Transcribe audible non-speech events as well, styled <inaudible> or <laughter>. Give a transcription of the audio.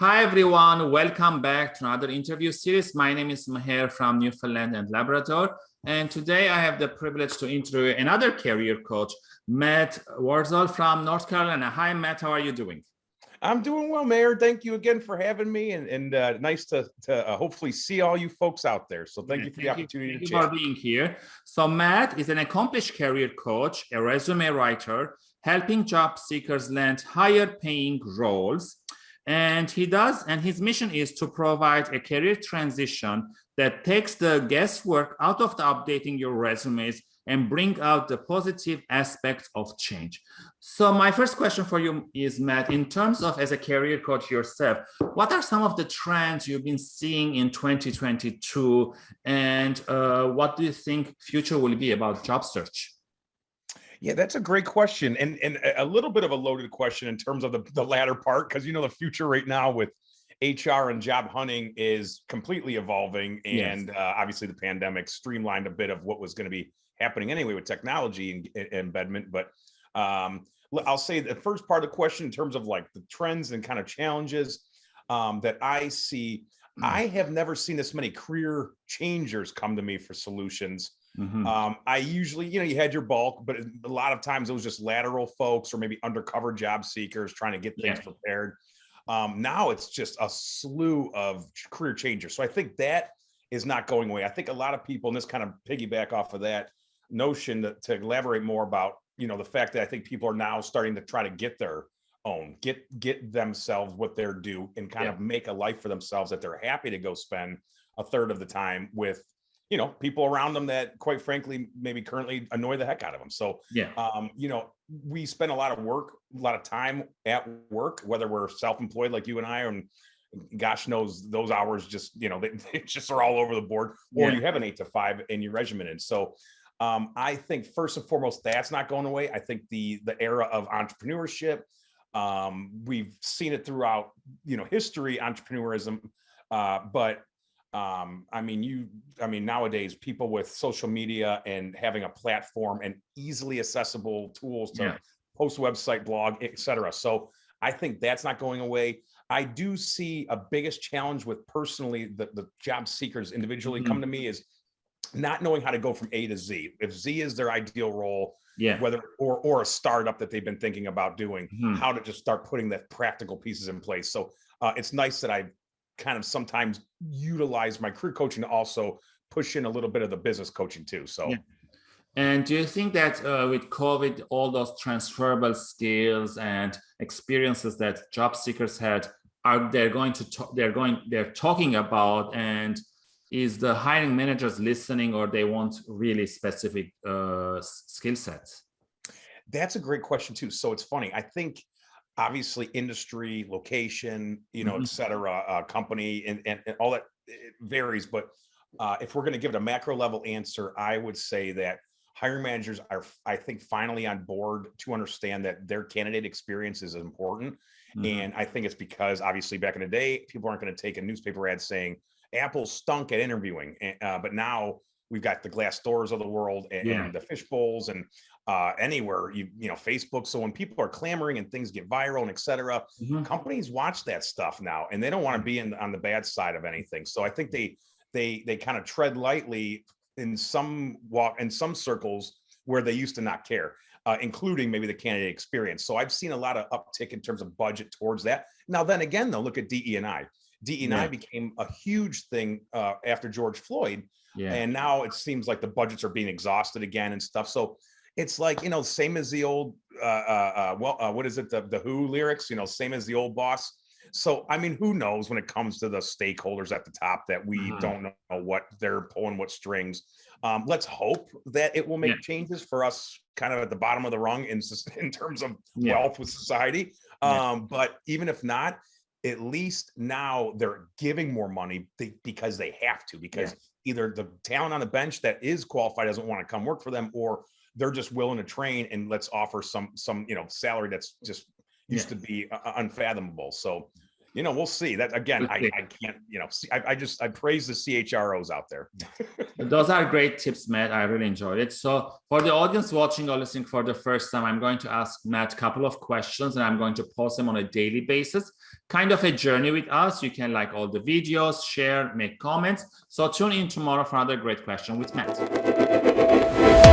Hi, everyone. Welcome back to another interview series. My name is Maher from Newfoundland and Labrador. And today I have the privilege to interview another career coach, Matt Warzel from North Carolina. Hi, Matt. How are you doing? I'm doing well, Maher. Thank you again for having me, and, and uh, nice to, to uh, hopefully see all you folks out there. So thank yeah, you for thank the opportunity you, to thank you for being here. So Matt is an accomplished career coach, a resume writer, helping job seekers land higher paying roles. And he does, and his mission is to provide a career transition that takes the guesswork out of the updating your resumes and bring out the positive aspects of change. So my first question for you is, Matt, in terms of as a career coach yourself, what are some of the trends you've been seeing in 2022 and uh, what do you think future will be about job search? Yeah, that's a great question and, and a little bit of a loaded question in terms of the, the latter part, because you know the future right now with HR and job hunting is completely evolving. And yes. uh, obviously the pandemic streamlined a bit of what was going to be happening anyway with technology and, embedment. But um, I'll say the first part of the question in terms of like the trends and kind of challenges um, that I see, mm. I have never seen this many career changers come to me for solutions. Mm -hmm. um, I usually, you know, you had your bulk, but a lot of times it was just lateral folks or maybe undercover job seekers trying to get things yeah. prepared. Um, now it's just a slew of career changers. So I think that is not going away. I think a lot of people, and this kind of piggyback off of that, notion that, to elaborate more about, you know, the fact that I think people are now starting to try to get their own, get get themselves what they're due and kind yeah. of make a life for themselves that they're happy to go spend a third of the time with you know people around them that quite frankly maybe currently annoy the heck out of them so yeah um you know we spend a lot of work a lot of time at work whether we're self-employed like you and i and gosh knows those hours just you know they, <laughs> they just are all over the board or yeah. you have an eight to five in your regimented so um, I think first and foremost, that's not going away. I think the the era of entrepreneurship, um, we've seen it throughout, you know, history, entrepreneurism. Uh, but um, I mean, you, I mean, nowadays people with social media and having a platform and easily accessible tools to yeah. post website, blog, etc. So I think that's not going away. I do see a biggest challenge with personally the, the job seekers individually mm -hmm. come to me is not knowing how to go from A to Z. If Z is their ideal role, yeah, whether or or a startup that they've been thinking about doing, hmm. how to just start putting the practical pieces in place. So uh, it's nice that I kind of sometimes utilize my career coaching to also push in a little bit of the business coaching too. So. Yeah. And do you think that uh, with COVID, all those transferable skills and experiences that job seekers had are they're going to talk, they're going they're talking about and is the hiring managers listening or they want really specific uh, skill sets? That's a great question too. So it's funny. I think obviously industry, location, you know, mm -hmm. et cetera, uh, company and, and, and, all that varies. But uh, if we're going to give it a macro level answer, I would say that hiring managers are, I think, finally on board to understand that their candidate experience is important. Mm -hmm. And I think it's because obviously back in the day, people aren't going to take a newspaper ad saying, Apple stunk at interviewing, uh, but now we've got the Glassdoors of the world and, yeah. and the Fishbowls and uh, anywhere you you know Facebook. So when people are clamoring and things get viral and etc., mm -hmm. companies watch that stuff now and they don't want to be in on the bad side of anything. So I think they they they kind of tread lightly in some walk in some circles where they used to not care. Uh, including maybe the candidate experience. So I've seen a lot of uptick in terms of budget towards that. Now, then again, though, look at DE and I. DE&I yeah. became a huge thing uh, after George Floyd. Yeah. And now it seems like the budgets are being exhausted again and stuff. So it's like, you know, same as the old, uh, uh, uh well, uh, what is it? The, the Who lyrics, you know, same as the old boss. So, I mean, who knows when it comes to the stakeholders at the top that we -huh. don't know what they're pulling, what strings. Um, let's hope that it will make yeah. changes for us kind of at the bottom of the rung in, <laughs> in terms of wealth with society. Um. But even if not, at least now they're giving more money because they have to, because yeah. either the talent on the bench that is qualified doesn't want to come work for them, or they're just willing to train and let's offer some, some, you know, salary that's just used yeah. to be uh, uh, unfathomable. So you know, we'll see that again. I. I can't, you know, see, I, I just, I praise the CHROs out there. <laughs> Those are great tips, Matt. I really enjoyed it. So for the audience watching or listening for the first time, I'm going to ask Matt a couple of questions and I'm going to post them on a daily basis. Kind of a journey with us. You can like all the videos, share, make comments. So tune in tomorrow for another great question with Matt.